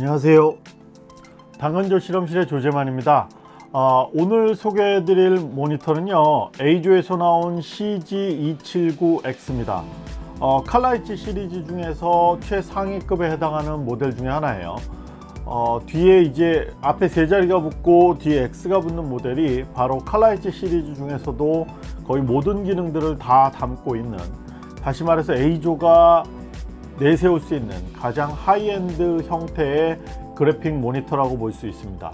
안녕하세요. 당근조 실험실의 조재만입니다. 어, 오늘 소개해 드릴 모니터는요 A조에서 나온 CG279X입니다. 어, 칼라이트 시리즈 중에서 최상위급에 해당하는 모델 중에 하나예요. 어, 뒤에 이제 앞에 세 자리가 붙고 뒤에 X가 붙는 모델이 바로 칼라이트 시리즈 중에서도 거의 모든 기능들을 다 담고 있는 다시 말해서 A조가 내세울 수 있는 가장 하이엔드 형태의 그래픽 모니터라고 볼 수 있습니다.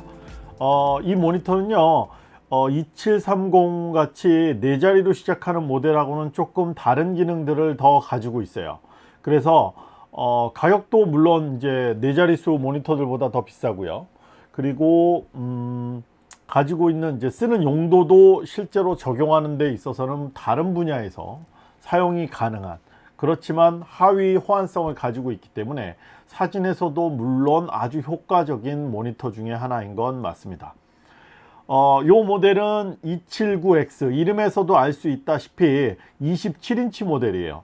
어, 이 모니터는요 어, 2730 같이 네 자리로 시작하는 모델하고는 조금 다른 기능들을 더 가지고 있어요. 그래서 어, 가격도 물론 이제 네 자릿수 모니터들보다 더 비싸고요. 그리고 음, 가지고 있는 이제 쓰는 용도도 실제로 적용하는 데 있어서는 다른 분야에서 사용이 가능한 그렇지만 하위 호환성을 가지고 있기 때문에 사진에서도 물론 아주 효과적인 모니터 중에 하나인 건 맞습니다. 어, 요 모델은 279X 이름에서도 알 수 있다시피 27인치 모델이에요.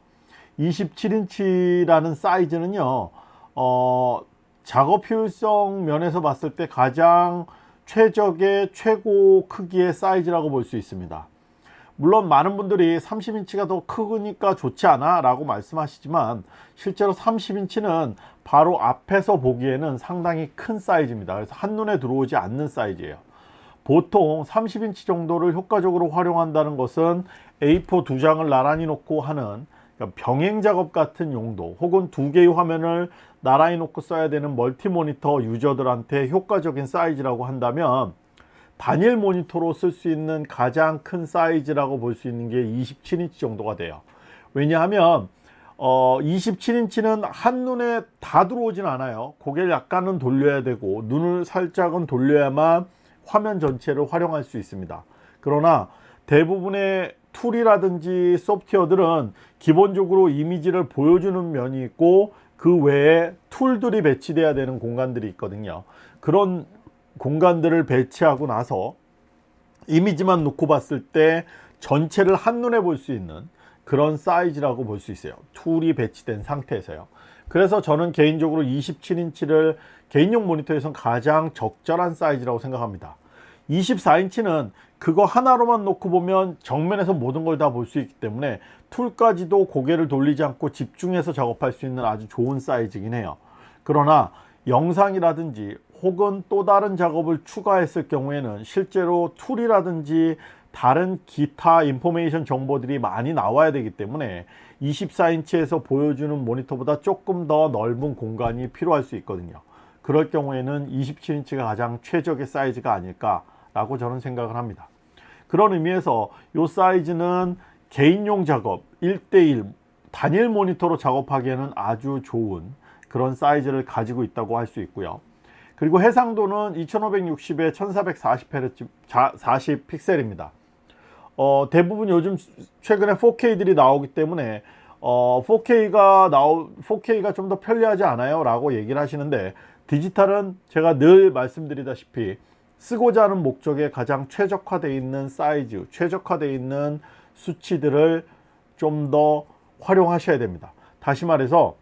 27인치라는 사이즈는요 어, 작업 효율성 면에서 봤을 때 가장 최적의 최고 크기의 사이즈라고 볼 수 있습니다 물론 많은 분들이 30인치가 더 크니까 좋지 않아 라고 말씀하시지만 실제로 30인치는 바로 앞에서 보기에는 상당히 큰 사이즈입니다. 그래서 한눈에 들어오지 않는 사이즈예요. 보통 30인치 정도를 효과적으로 활용한다는 것은 A4 두 장을 나란히 놓고 하는 그러니까 병행 작업 같은 용도 혹은 두 개의 화면을 나란히 놓고 써야 되는 멀티 모니터 유저들한테 효과적인 사이즈라고 한다면 단일 모니터로 쓸 수 있는 가장 큰 사이즈라고 볼 수 있는 게 27인치 정도가 돼요. 왜냐하면 어, 27인치는 한눈에 다 들어오진 않아요. 고개를 약간은 돌려야 되고 눈을 살짝은 돌려야만 화면 전체를 활용할 수 있습니다. 그러나 대부분의 툴이라든지 소프트웨어들은 기본적으로 이미지를 보여주는 면이 있고 그 외에 툴들이 배치돼야 되는 공간들이 있거든요. 그런 공간들을 배치하고 나서 이미지만 놓고 봤을 때 전체를 한눈에 볼 수 있는 그런 사이즈라고 볼 수 있어요. 툴이 배치된 상태에서요. 그래서 저는 개인적으로 27인치를 개인용 모니터에선 가장 적절한 사이즈라고 생각합니다. 24인치는 그거 하나로만 놓고 보면 정면에서 모든 걸 다 볼 수 있기 때문에 툴까지도 고개를 돌리지 않고 집중해서 작업할 수 있는 아주 좋은 사이즈긴 해요. 그러나 영상이라든지 혹은 또 다른 작업을 추가했을 경우에는 실제로 툴이라든지 다른 기타 인포메이션 정보들이 많이 나와야 되기 때문에 24인치에서 보여주는 모니터보다 조금 더 넓은 공간이 필요할 수 있거든요. 그럴 경우에는 27인치가 가장 최적의 사이즈가 아닐까 라고 저는 생각을 합니다. 그런 의미에서 이 사이즈는 개인용 작업 1대1 단일 모니터로 작업하기에는 아주 좋은 그런 사이즈를 가지고 있다고 할 수 있고요 그리고 해상도는 2560에 1440Hz 40 픽셀입니다. 어, 대부분 요즘 최근에 4K들이 나오기 때문에 어, 4K가 나오 4K가 좀 더 편리하지 않아요? 라고 얘기를 하시는데 디지털은 제가 늘 말씀드리다시피 쓰고자 하는 목적에 가장 최적화되어 있는 사이즈 최적화되어 있는 수치들을 좀 더 활용하셔야 됩니다. 다시 말해서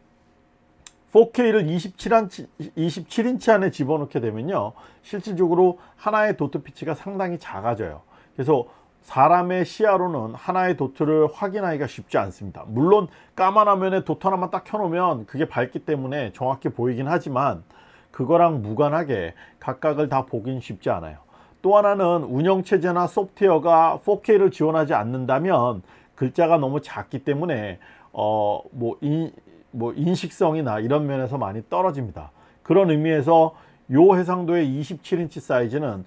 4K를 27인치, 27인치 안에 집어넣게 되면요 실질적으로 하나의 도트 피치가 상당히 작아져요. 그래서 사람의 시야로는 하나의 도트를 확인하기가 쉽지 않습니다. 물론 까만 화면에 도트 하나만 딱 켜놓으면 그게 밝기 때문에 정확히 보이긴 하지만 그거랑 무관하게 각각을 다 보긴 쉽지 않아요. 또 하나는 운영체제나 소프트웨어가 4K를 지원하지 않는다면 글자가 너무 작기 때문에 어, 뭐 뭐 인식성이나 이런 면에서 많이 떨어집니다. 그런 의미에서 요 해상도의 27인치 사이즈는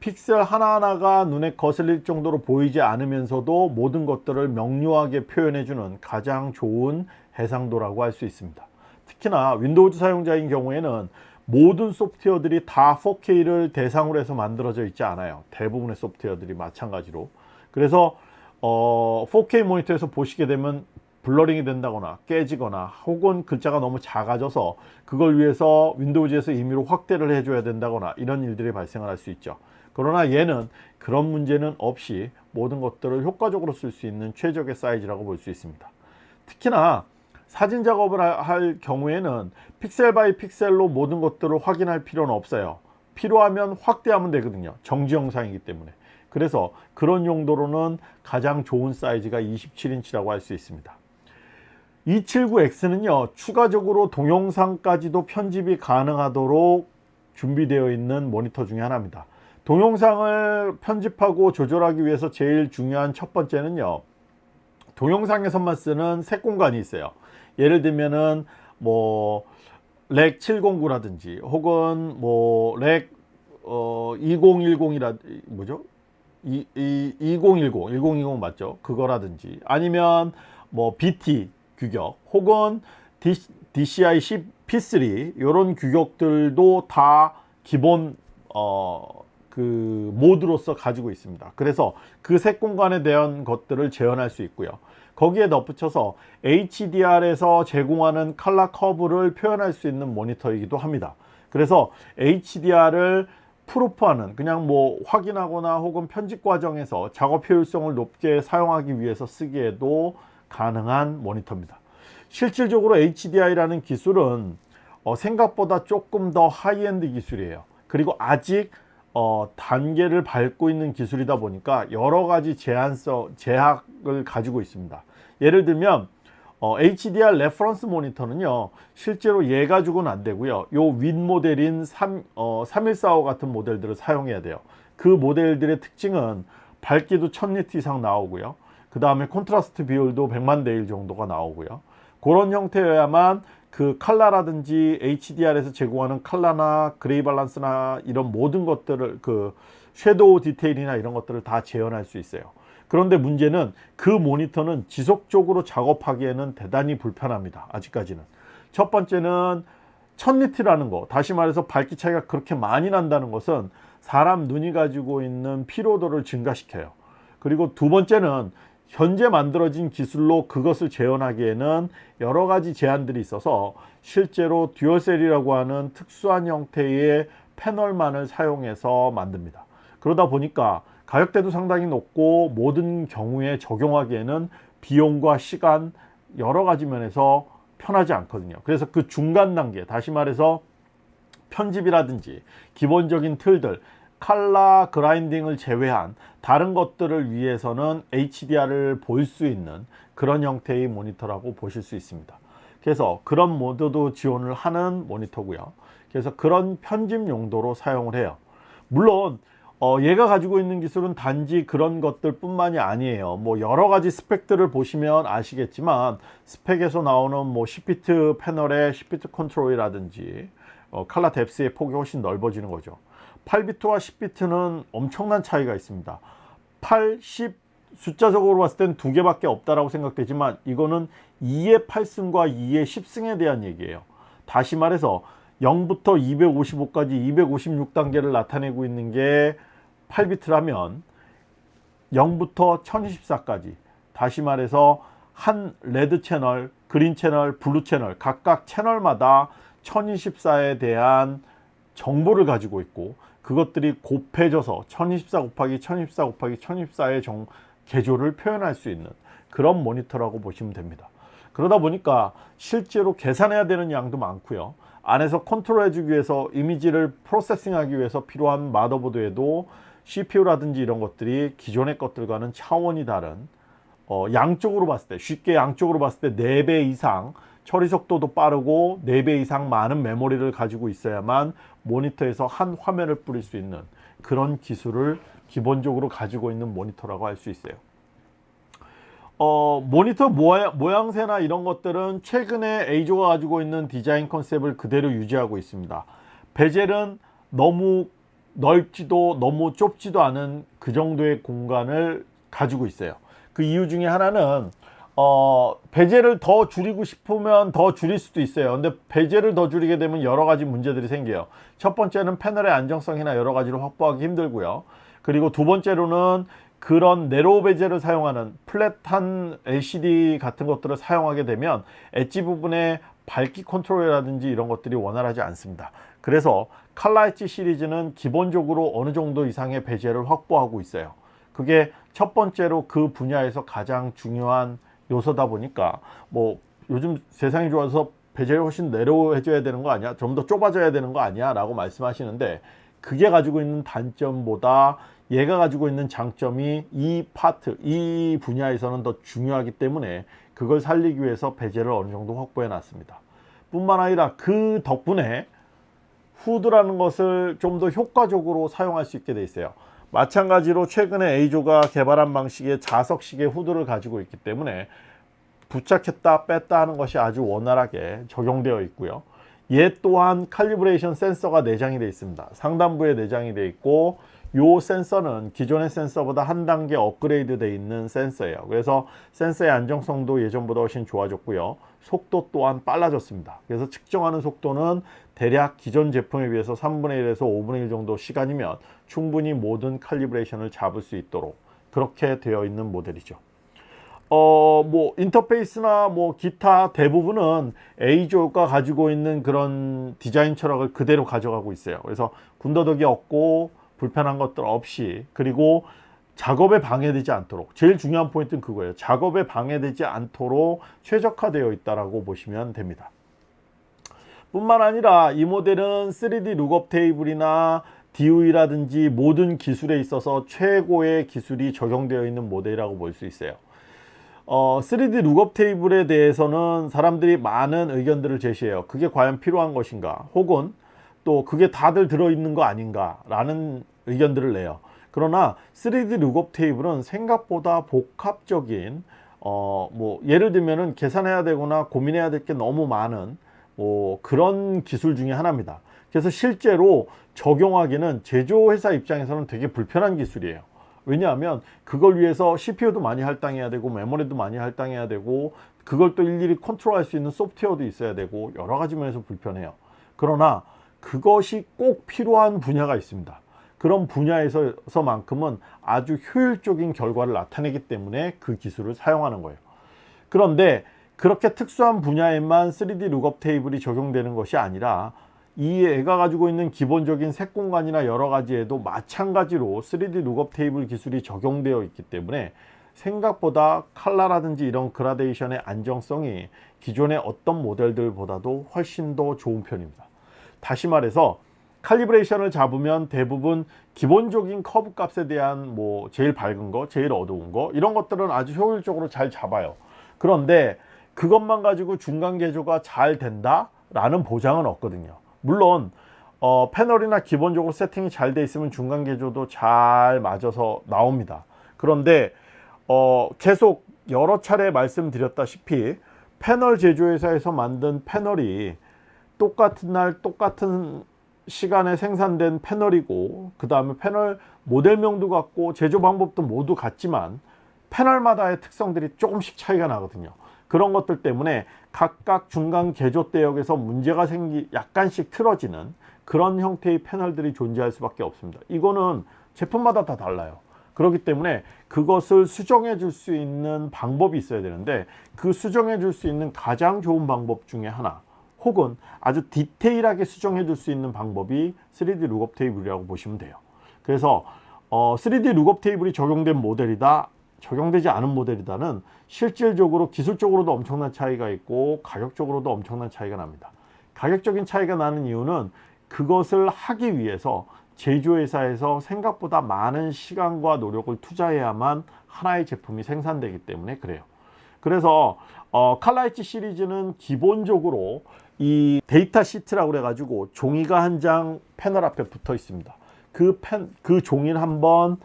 픽셀 하나하나가 눈에 거슬릴 정도로 보이지 않으면서도 모든 것들을 명료하게 표현해주는 가장 좋은 해상도라고 할 수 있습니다. 특히나 윈도우즈 사용자인 경우에는 모든 소프트웨어들이 다 4K를 대상으로 해서 만들어져 있지 않아요. 대부분의 소프트웨어들이 마찬가지로. 그래서 어, 4K 모니터에서 보시게 되면 블러링이 된다거나 깨지거나 혹은 글자가 너무 작아져서 그걸 위해서 윈도우즈에서 임의로 확대를 해줘야 된다거나 이런 일들이 발생을 할 수 있죠. 그러나 얘는 그런 문제는 없이 모든 것들을 효과적으로 쓸 수 있는 최적의 사이즈라고 볼 수 있습니다. 특히나 사진 작업을 하- 할 경우에는 pixel by pixel로 모든 것들을 확인할 필요는 없어요. 필요하면 확대하면 되거든요. 정지 영상이기 때문에. 그래서 그런 용도로는 가장 좋은 사이즈가 27인치라고 할 수 있습니다 279X는요 추가적으로 동영상까지도 편집이 가능하도록 준비되어 있는 모니터 중에 하나입니다 동영상을 편집하고 조절하기 위해서 제일 중요한 첫 번째는요 동영상에서만 쓰는 색 공간이 있어요 예를 들면은 뭐 렉 709라든지 혹은 뭐렉 어, 2010이라 뭐죠? 이, 이, 2010, 1020 맞죠? 그거라든지 아니면 뭐 BT 규격 혹은 DCI P3 이런 규격들도 다 기본 어, 그 모드로서 가지고 있습니다. 그래서 그 색 공간에 대한 것들을 재현할 수 있고요. 거기에 덧붙여서 HDR에서 제공하는 컬러 커브를 표현할 수 있는 모니터이기도 합니다. 그래서 HDR을 proof하는 그냥 뭐 확인하거나 혹은 편집 과정에서 작업 효율성을 높게 사용하기 위해서 쓰기에도 가능한 모니터입니다. 실질적으로 HDR이라는 기술은 어, 생각보다 조금 더 하이엔드 기술이에요. 그리고 아직 어, 단계를 밟고 있는 기술이다 보니까 여러 가지 제약을 가지고 있습니다. 예를 들면 어, HDR reference 모니터는요 실제로 얘 가지고는 안 되고요 요 윗 모델인 3, 어, 3145 같은 모델들을 사용해야 돼요 그 모델들의 특징은 밝기도 1000니트 이상 나오고요 그 다음에 콘트라스트 비율도 100만 대 1 정도가 나오고요. 그런 형태여야만 그 칼라라든지 HDR에서 제공하는 칼라나 gray 밸런스나 이런 모든 것들을 그 섀도우 디테일이나 이런 것들을 다 재현할 수 있어요. 그런데 문제는 그 모니터는 지속적으로 작업하기에는 대단히 불편합니다 아직까지는. 첫 번째는 1000니트라는 거 다시 말해서 밝기 차이가 그렇게 많이 난다는 것은 사람 눈이 가지고 있는 피로도를 증가시켜요. 그리고 두 번째는 현재 만들어진 기술로 그것을 재현하기에는 여러 가지 제한들이 있어서 실제로 듀얼셀이라고 하는 특수한 형태의 패널만을 사용해서 만듭니다. 그러다 보니까 가격대도 상당히 높고 모든 경우에 적용하기에는 비용과 시간 여러 가지 면에서 편하지 않거든요. 그래서 그 중간 단계 다시 말해서 편집이라든지 기본적인 틀들 칼라 그라인딩을 제외한 다른 것들을 위해서는 HDR을 볼 수 있는 그런 형태의 모니터라고 보실 수 있습니다. 그래서 그런 모드도 지원을 하는 모니터고요. 그래서 그런 편집 용도로 사용을 해요. 물론 어, 얘가 가지고 있는 기술은 단지 그런 것들 뿐만이 아니에요. 뭐 여러 가지 스펙들을 보시면 아시겠지만 스펙에서 나오는 뭐 10비트 패널의 10비트 컨트롤이라든지 어, 칼라 depth의 폭이 훨씬 넓어지는 거죠 8비트와 10비트는 엄청난 차이가 있습니다. 8, 10 숫자적으로 봤을 땐 두 개밖에 없다라고 생각되지만 이거는 2의 8승과 2의 10승에 대한 얘기예요. 다시 말해서 0부터 255까지 256단계를 나타내고 있는 게 8비트라면 0부터 1024까지 다시 말해서 한 red 채널, green 채널, blue 채널 각각 채널마다 1024에 대한 정보를 가지고 있고 그것들이 곱해져서 1024 곱하기 1024 곱하기 1024의 정, 계조를 표현할 수 있는 그런 모니터라고 보시면 됩니다. 그러다 보니까 실제로 계산해야 되는 양도 많고요. 안에서 컨트롤 해주기 위해서 이미지를 processing 하기 위해서 필요한 마더보드에도 CPU라든지 이런 것들이 기존의 것들과는 차원이 다른 어, 양적으로 봤을 때 쉽게 양적으로 봤을 때 4배 이상 처리 속도도 빠르고 4배 이상 많은 메모리를 가지고 있어야만 모니터에서 한 화면을 뿌릴 수 있는 그런 기술을 기본적으로 가지고 있는 모니터라고 할 수 있어요. 어, 모니터 모양, 모양 새나 이런 것들은 최근에 에이조가 가지고 있는 디자인 컨셉을 그대로 유지하고 있습니다. 베젤은 너무 넓지도 너무 좁지도 않은 그 정도의 공간을 가지고 있어요. 그 이유 중에 하나는 어, 베젤을 더 줄이고 싶으면 더 줄일 수도 있어요. 근데 베젤을 더 줄이게 되면 여러 가지 문제들이 생겨요. 첫 번째는 패널의 안정성이나 여러 가지를 확보하기 힘들고요. 그리고 두 번째로는 그런 narrow bezel을 사용하는 flat한 LCD 같은 것들을 사용하게 되면 엣지 부분에 밝기 컨트롤이라든지 이런 것들이 원활하지 않습니다. 그래서 칼라 엣지 시리즈는 기본적으로 어느 정도 이상의 bezel을 확보하고 있어요. 그게 첫 번째로 그 분야에서 가장 중요한 요소다 보니까 뭐 요즘 세상이 좋아서 배제를 훨씬 내려해줘야 되는 거 아니야? 좀 더 좁아져야 되는 거 아니야? 라고 말씀하시는데 그게 가지고 있는 단점보다 얘가 가지고 있는 장점이 이 파트, 이 분야에서는 더 중요하기 때문에 그걸 살리기 위해서 배제를 어느 정도 확보해 놨습니다. 뿐만 아니라 그 덕분에 후드라는 것을 좀 더 효과적으로 사용할 수 있게 돼 있어요. 마찬가지로 최근에 A조가 개발한 방식의 자석식의 후드를 가지고 있기 때문에 부착했다 뺐다 하는 것이 아주 원활하게 적용되어 있고요. 얘 또한 칼리브레이션 센서가 내장이 되어 있습니다. 상단부에 내장이 되어 있고 요 센서는 기존의 센서보다 한 단계 업그레이드 되어 있는 센서예요. 그래서 센서의 안정성도 예전보다 훨씬 좋아졌고요. 속도 또한 빨라졌습니다. 그래서 측정하는 속도는 대략 기존 제품에 비해서 3분의 1에서 5분의 1 정도 시간이면 충분히 모든 칼리브레이션을 잡을 수 있도록 그렇게 되어 있는 모델이죠. 어, 뭐, 인터페이스나 뭐, 기타 대부분은 A조가 가지고 있는 그런 디자인 철학을 그대로 가져가고 있어요. 그래서 군더더기 없고, 불편한 것들 없이, 그리고 작업에 방해되지 않도록, 제일 중요한 포인트는 그거예요. 작업에 방해되지 않도록 최적화되어 있다라고 보시면 됩니다. 뿐만 아니라 이 모델은 3D 룩업 테이블이나 DUE라든지 모든 기술에 있어서 최고의 기술이 적용되어 있는 모델이라고 볼 수 있어요. 어, 3D lookup table에 대해서는 사람들이 많은 의견들을 제시해요. 그게 과연 필요한 것인가? 혹은 또 그게 다들 들어있는 거 아닌가? 라는 의견들을 내요. 그러나 3D lookup table은 생각보다 복합적인 어, 뭐 예를 들면은 계산해야 되거나 고민해야 될 게 너무 많은 뭐 그런 기술 중에 하나입니다. 그래서 실제로 적용하기는 제조회사 입장에서는 되게 불편한 기술이에요. 왜냐하면 그걸 위해서 CPU도 많이 할당해야 되고 메모리도 많이 할당해야 되고 그걸 또 일일이 컨트롤할 수 있는 소프트웨어도 있어야 되고 여러 가지 면에서 불편해요. 그러나 그것이 꼭 필요한 분야가 있습니다. 그런 분야에서만큼은 아주 효율적인 결과를 나타내기 때문에 그 기술을 사용하는 거예요. 그런데 그렇게 특수한 분야에만 3D lookup table이 적용되는 것이 아니라 이 애가 가지고 있는 기본적인 색 공간이나 여러 가지에도 마찬가지로 3D lookup table 기술이 적용되어 있기 때문에 생각보다 칼라라든지 이런 그라데이션의 안정성이 기존의 어떤 모델들보다도 훨씬 더 좋은 편입니다. 다시 말해서 칼리브레이션을 잡으면 대부분 기본적인 커브 값에 대한 뭐 제일 밝은 거, 제일 어두운 거 이런 것들은 아주 효율적으로 잘 잡아요. 그런데 그것만 가지고 중간 개조가 잘 된다? 라는 보장은 없거든요. 물론 어, 패널이나 기본적으로 세팅이 잘 돼 있으면 중간 개조도 잘 맞아서 나옵니다. 그런데 어, 계속 여러 차례 말씀드렸다시피 패널 제조회사에서 만든 패널이 똑같은 날 똑같은 시간에 생산된 패널이고 그 다음에 패널 모델명도 같고 제조 방법도 모두 같지만 패널마다의 특성들이 조금씩 차이가 나거든요. 그런 것들 때문에 각각 중간 개조 대역에서 문제가 생기 약간씩 틀어지는 그런 형태의 패널들이 존재할 수밖에 없습니다. 이거는 제품마다 다 달라요. 그렇기 때문에 그것을 수정해 줄 수 있는 방법이 있어야 되는데 그 수정해 줄 수 있는 가장 좋은 방법 중에 하나 혹은 아주 디테일하게 수정해 줄 수 있는 방법이 3D 룩업 테이블이라고 보시면 돼요. 그래서 어, 3D lookup table이 적용된 모델이다 적용되지 않은 모델이다는 실질적으로 기술적으로도 엄청난 차이가 있고 가격적으로도 엄청난 차이가 납니다. 가격적인 차이가 나는 이유는 그것을 하기 위해서 제조회사에서 생각보다 많은 시간과 노력을 투자해야만 하나의 제품이 생산되기 때문에 그래요. 그래서 어, 칼라이치 시리즈는 기본적으로 이 data sheet라고 그래가지고 종이가 한 장 패널 앞에 붙어 있습니다. 그 펜, 그 종이를 한번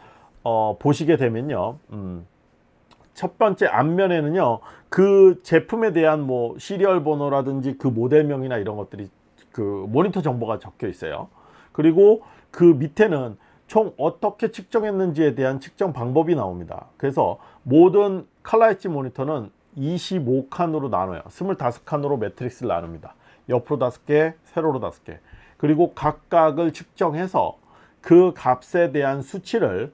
어, 보시게 되면요. 음, 첫 번째 앞면에는요. 그 제품에 대한 뭐 시리얼 번호라든지 그 모델명이나 이런 것들이 그 모니터 정보가 적혀 있어요. 그리고 그 밑에는 총 어떻게 측정했는지에 대한 측정 방법이 나옵니다. 그래서 모든 칼라 엣지 모니터는 25칸으로 나눠요. 25칸으로 매트릭스를 나눕니다. 옆으로 5개, 세로로 5개. 그리고 각각을 측정해서 그 값에 대한 수치를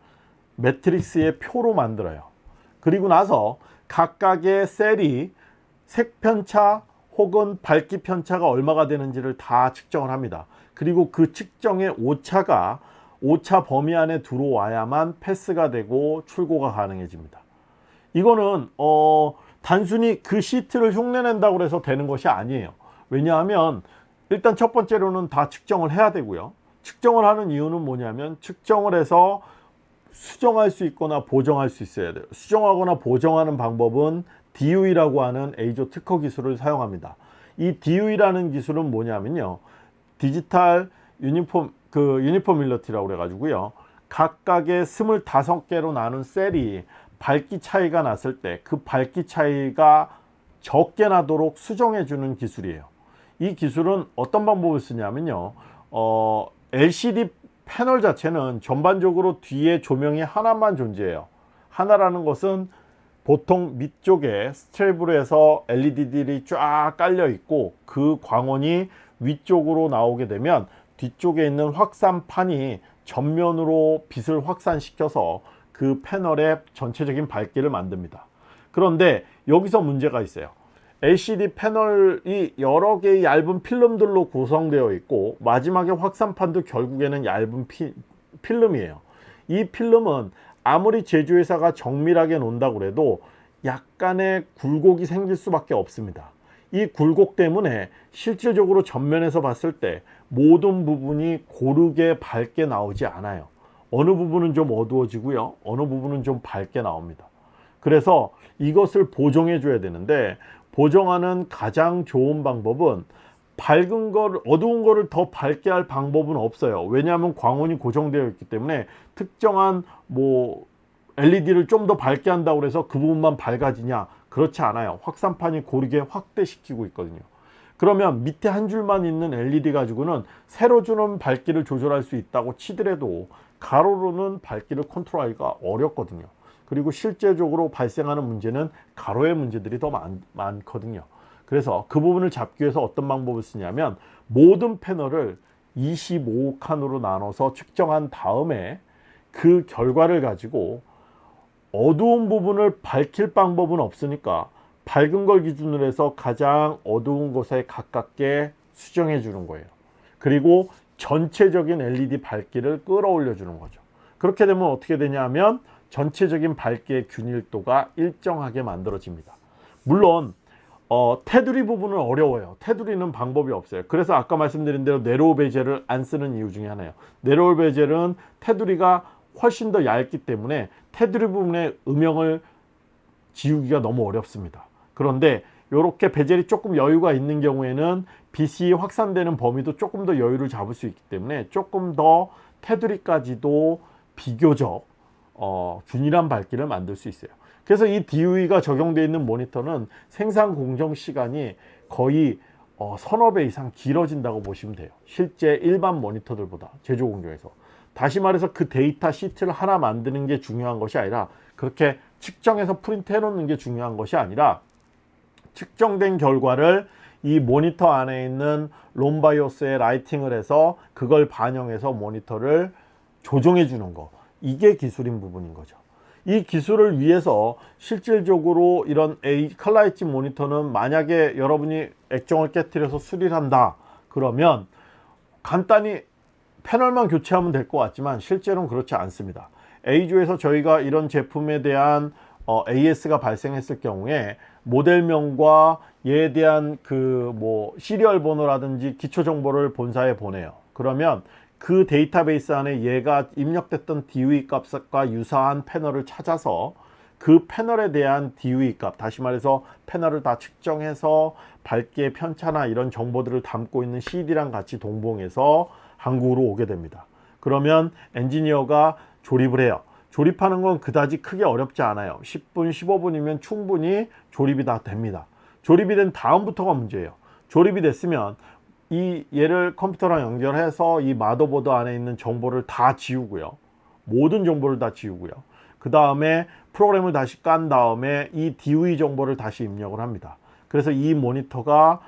매트릭스의 표로 만들어요. 그리고 나서 각각의 셀이 색 편차 혹은 밝기 편차가 얼마가 되는지를 다 측정을 합니다. 그리고 그 측정의 오차가 오차 범위 안에 들어와야만 패스가 되고 출고가 가능해집니다. 이거는 어 단순히 그 시트를 흉내낸다고 해서 되는 것이 아니에요 왜냐하면 일단 첫 번째로는 다 측정을 해야 되고요. 측정을 하는 이유는 뭐냐면 측정을 해서 수정할 수 있거나 보정할 수 있어야 돼요. 수정하거나 보정하는 방법은 DUE라고 하는 에이조 특허 기술을 사용합니다. 이 DUE라는 기술은 뭐냐면요. 디지털 유니폼 그 유니폼 밀러티라고 그래 가지고요. 각각의 25개로 나눈 셀이 밝기 차이가 났을 때 그 밝기 차이가 적게 나도록 수정해 주는 기술이에요 이 기술은 어떤 방법을 쓰냐면요. 어, LCD 패널 자체는 전반적으로 뒤에 조명이 하나만 존재해요. 하나라는 것은 보통 밑쪽에 스트랩으로 해서 LED들이 쫙 깔려 있고 그 광원이 위쪽으로 나오게 되면 뒤쪽에 있는 확산판이 전면으로 빛을 확산시켜서 그 패널의 전체적인 밝기를 만듭니다. 그런데 여기서 문제가 있어요 LCD 패널이 여러 개의 얇은 필름들로 구성되어 있고 마지막에 확산판도 결국에는 얇은 피, 필름이에요. 이 필름은 아무리 제조회사가 정밀하게 놓는다고 해도 약간의 굴곡이 생길 수밖에 없습니다. 이 굴곡 때문에 실질적으로 전면에서 봤을 때 모든 부분이 고르게 밝게 나오지 않아요. 어느 부분은 좀 어두워지고요. 어느 부분은 좀 밝게 나옵니다. 그래서 이것을 보정해 줘야 되는데 보정하는 가장 좋은 방법은 밝은 걸 어두운 거를 더 밝게 할 방법은 없어요. 왜냐하면 광원이 고정되어 있기 때문에 특정한 뭐 LED를 좀 더 밝게 한다고 해서 그 부분만 밝아지냐? 그렇지 않아요. 확산판이 고르게 확대시키고 있거든요. 그러면 밑에 한 줄만 있는 LED 가지고는 세로 주는 밝기를 조절할 수 있다고 치더라도 가로로는 밝기를 컨트롤하기가 어렵거든요 그리고 실제적으로 발생하는 문제는 가로의 문제들이 더 많, 많거든요. 그래서 그 부분을 잡기 위해서 어떤 방법을 쓰냐면 모든 패널을 25칸으로 나눠서 측정한 다음에 그 결과를 가지고 어두운 부분을 밝힐 방법은 없으니까 밝은 걸 기준으로 해서 가장 어두운 곳에 가깝게 수정해 주는 거예요. 그리고 전체적인 LED 밝기를 끌어올려 주는 거죠. 그렇게 되면 어떻게 되냐면 전체적인 밝기의 균일도가 일정하게 만들어집니다. 물론 어, 테두리 부분은 어려워요. 테두리는 방법이 없어요. 그래서 아까 말씀드린 대로 네로우 베젤을 안 쓰는 이유 중에 하나예요. 네로우 베젤은 테두리가 훨씬 더 얇기 때문에 테두리 부분의 음영을 지우기가 너무 어렵습니다. 그런데 이렇게 베젤이 조금 여유가 있는 경우에는 빛이 확산되는 범위도 조금 더 여유를 잡을 수 있기 때문에 조금 더 테두리까지도 비교적 어, 균일한 밝기를 만들 수 있어요. 그래서 이 DUE가 적용되어 있는 모니터는 생산 공정 시간이 거의 어, 서너 배 이상 길어진다고 보시면 돼요. 실제 일반 모니터들보다 제조 공정에서. 다시 말해서 그 data sheet를 하나 만드는 게 중요한 것이 아니라 그렇게 측정해서 프린트 해 놓는 게 중요한 것이 아니라 측정된 결과를 이 모니터 안에 있는 롬바이오스에 라이팅을 해서 그걸 반영해서 모니터를 조정해 주는 거 이게 기술인 부분인 거죠. 이 기술을 위해서 실질적으로 이런 A 엣지 모니터는 만약에 여러분이 액정을 깨뜨려서 수리를 한다 그러면 간단히 패널만 교체하면 될 것 같지만 실제로는 그렇지 않습니다. A조에서 저희가 이런 제품에 대한 어, AS가 발생했을 경우에 모델명과 얘에 대한 그 뭐 시리얼 번호라든지 기초 정보를 본사에 보내요. 그러면 그 데이터베이스 안에 얘가 입력됐던 DOE 값과 유사한 패널을 찾아서 그 패널에 대한 DOE 값 다시 말해서 패널을 다 측정해서 밝기의 편차나 이런 정보들을 담고 있는 CD랑 같이 동봉해서 한국으로 오게 됩니다. 그러면 엔지니어가 조립을 해요. 조립하는 건 그다지 크게 어렵지 않아요. 10분 15분이면 충분히 조립이 다 됩니다. 조립이 된 다음부터가 문제예요. 조립이 됐으면 이 얘를 컴퓨터랑 연결해서 이 마더보드 안에 있는 정보를 다 지우고요. 모든 정보를 다 지우고요. 그 다음에 프로그램을 다시 깐 다음에 이 DOE 정보를 다시 입력을 합니다. 그래서 이 모니터가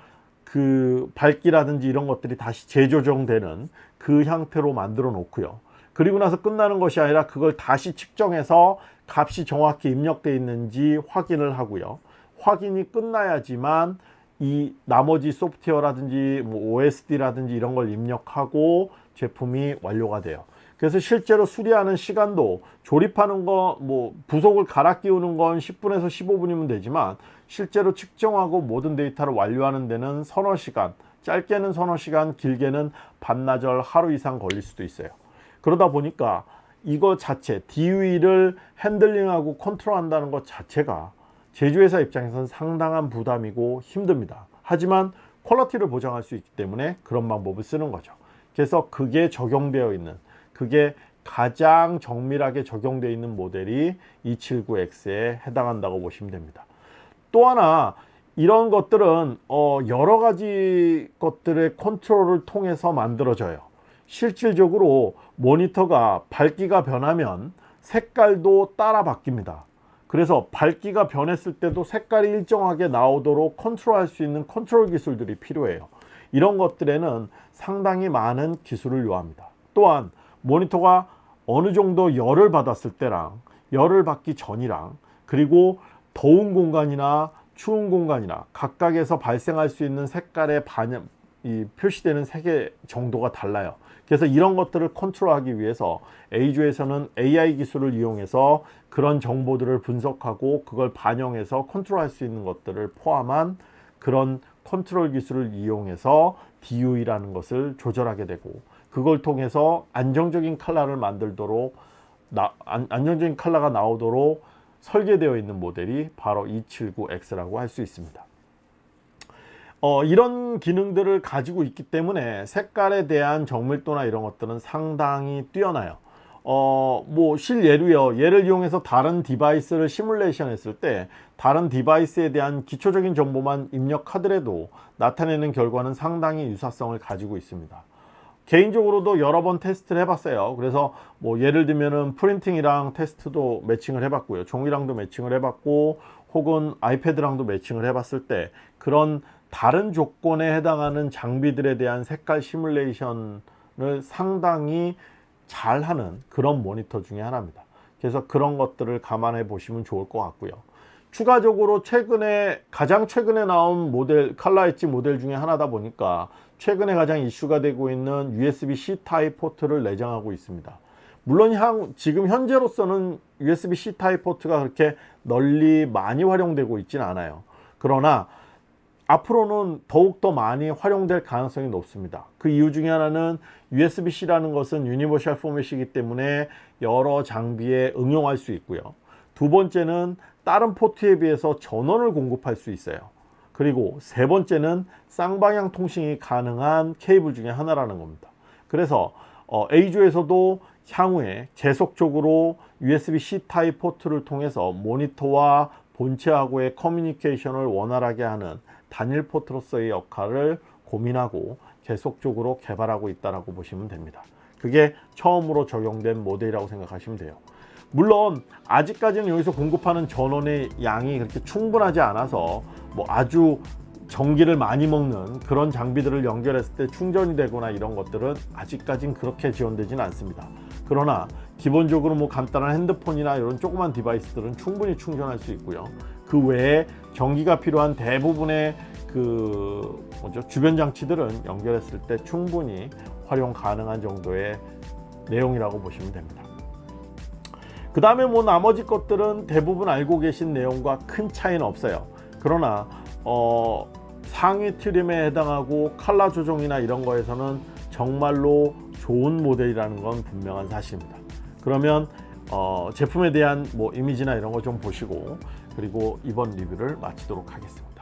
그 밝기라든지 이런 것들이 다시 재조정되는 그 형태로 만들어 놓고요. 그리고 나서 끝나는 것이 아니라 그걸 다시 측정해서 값이 정확히 입력되어 있는지 확인을 하고요. 확인이 끝나야지만 이 나머지 소프트웨어라든지 뭐 OSD라든지 이런 걸 입력하고 제품이 완료가 돼요. 그래서 실제로 수리하는 시간도 조립하는 거 뭐 부속을 갈아 끼우는 건 10분에서 15분이면 되지만 실제로 측정하고 모든 데이터를 완료하는 데는 서너 시간 짧게는 서너 시간 길게는 반나절 하루 이상 걸릴 수도 있어요. 그러다 보니까 이거 자체 DUE를 핸들링하고 컨트롤 한다는 것 자체가 제조회사 입장에서는 상당한 부담이고 힘듭니다. 하지만 quality를 보장할 수 있기 때문에 그런 방법을 쓰는 거죠. 그래서 그게 적용되어 있는 그게 가장 정밀하게 적용되어 있는 모델이 279X에 해당한다고 보시면 됩니다. 또 하나 이런 것들은 어 여러 가지 것들의 컨트롤을 통해서 만들어져요. 실질적으로 모니터가 밝기가 변하면 색깔도 따라 바뀝니다 그래서 밝기가 변했을 때도 색깔이 일정하게 나오도록 컨트롤할 수 있는 컨트롤 기술들이 필요해요. 이런 것들에는 상당히 많은 기술을 요합니다. 또한 모니터가 어느 정도 열을 받았을 때랑 열을 받기 전이랑 그리고 더운 공간이나 추운 공간이나 각각에서 발생할 수 있는 색깔의 반영, 이 표시되는 색의 정도가 달라요 그래서 이런 것들을 컨트롤하기 위해서 A조에서는 AI 기술을 이용해서 그런 정보들을 분석하고 그걸 반영해서 컨트롤할 수 있는 것들을 포함한 그런 컨트롤 기술을 이용해서 DUE라는 것을 조절하게 되고 그걸 통해서 안정적인 컬러를 만들도록 나, 안, 안정적인 컬러가 나오도록 설계되어 있는 모델이 바로 279X라고 할 수 있습니다. 어, 이런 기능들을 가지고 있기 때문에 색깔에 대한 정밀도나 이런 것들은 상당히 뛰어나요. 어, 뭐 실예로요. 얘를 이용해서 다른 device를 시뮬레이션 했을 때 다른 device에 대한 기초적인 정보만 입력하더라도 나타내는 결과는 상당히 유사성을 가지고 있습니다. 개인적으로도 여러 번 테스트를 해봤어요. 그래서 뭐 예를 들면은 프린팅이랑 테스트도 매칭을 해봤고요. 종이랑도 매칭을 해봤고 혹은 아이패드랑도 매칭을 해봤을 때 그런 다른 조건에 해당하는 장비들에 대한 색깔 시뮬레이션을 상당히 잘하는 그런 모니터 중에 하나입니다. 그래서 그런 것들을 감안해 보시면 좋을 것 같고요. 추가적으로 최근에 가장 최근에 나온 모델 칼라 엣지 모델 중에 하나다 보니까 최근에 가장 이슈가 되고 있는 USB-C 타입 포트를 내장하고 있습니다. 물론 향, 지금 현재로서는 USB-C 타입 포트가 그렇게 널리 많이 활용되고 있지는 않아요. 그러나 앞으로는 더욱더 많이 활용될 가능성이 높습니다. 그 이유 중에 하나는 USB-C라는 것은 universal 포맷이기 때문에 여러 장비에 응용할 수 있고요. 두 번째는 다른 포트에 비해서 전원을 공급할 수 있어요. 그리고 세 번째는 쌍방향 통신이 가능한 케이블 중에 하나라는 겁니다. 그래서 어, EIZO에서도 향후에 계속적으로 USB-C 타입 포트를 통해서 모니터와 본체하고의 커뮤니케이션을 원활하게 하는 단일 포트로서의 역할을 고민하고 계속적으로 개발하고 있다고 보시면 됩니다. 그게 처음으로 적용된 모델이라고 생각하시면 돼요. 물론 아직까지는 여기서 공급하는 전원의 양이 그렇게 충분하지 않아서 뭐 아주 전기를 많이 먹는 그런 장비들을 연결했을 때 충전이 되거나 이런 것들은 아직까진 그렇게 지원되지는 않습니다. 그러나 기본적으로 뭐 간단한 핸드폰이나 이런 조그만 디바이스들은 충분히 충전할 수 있고요. 그 외에 전기가 필요한 대부분의 그 뭐죠 주변 장치들은 연결했을 때 충분히 활용 가능한 정도의 내용이라고 보시면 됩니다. 그 다음에 뭐 나머지 것들은 대부분 알고 계신 내용과 큰 차이는 없어요. 그러나 어, 상위 트림에 해당하고 칼라 조정이나 이런 거에서는 정말로 좋은 모델이라는 건 분명한 사실입니다. 그러면 어, 제품에 대한 뭐 이미지나 이런 거 좀 보시고 그리고 이번 리뷰를 마치도록 하겠습니다.